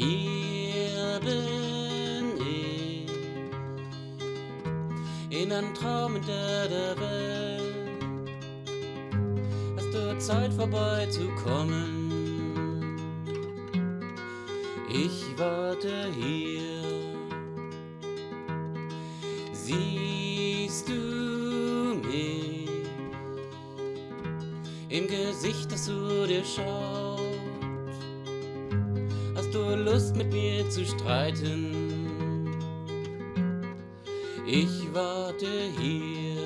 Hier bin ich in einem Traum hinter der Welt. Hast du Zeit vorbeizukommen? Ich warte hier. Siehst du mich im Gesicht, das zu dir schaut? Hast du Lust mit mir zu streiten? Ich warte hier.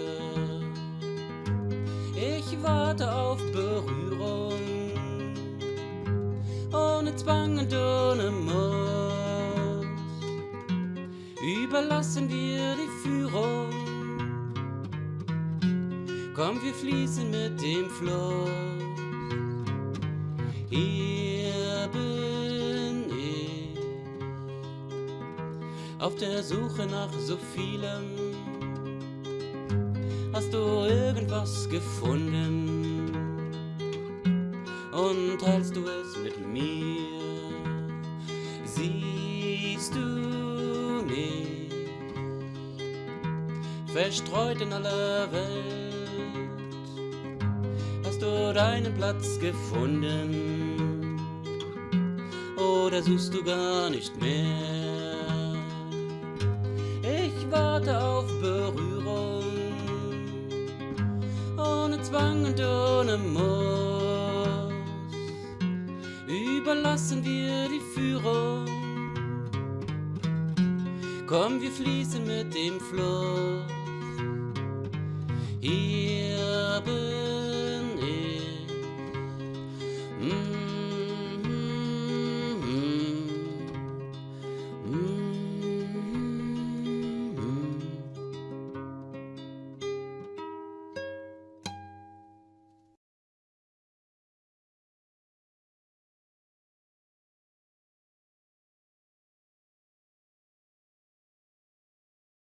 Ich warte auf Berührung. Ohne Zwang und ohne Muss. Überlassen wir die Führung. Komm, wir fließen mit dem Fluss. Hier auf der Suche nach so vielem. Hast du irgendwas gefunden? Und teilst du es mit mir? Siehst du mich verstreut in aller Welt? Hast du deinen Platz gefunden? Oder suchst du gar nicht mehr? Warte auf Berührung, ohne Zwang und ohne Muss. Überlassen wir die Führung. Komm, wir fließen mit dem Fluss. Hier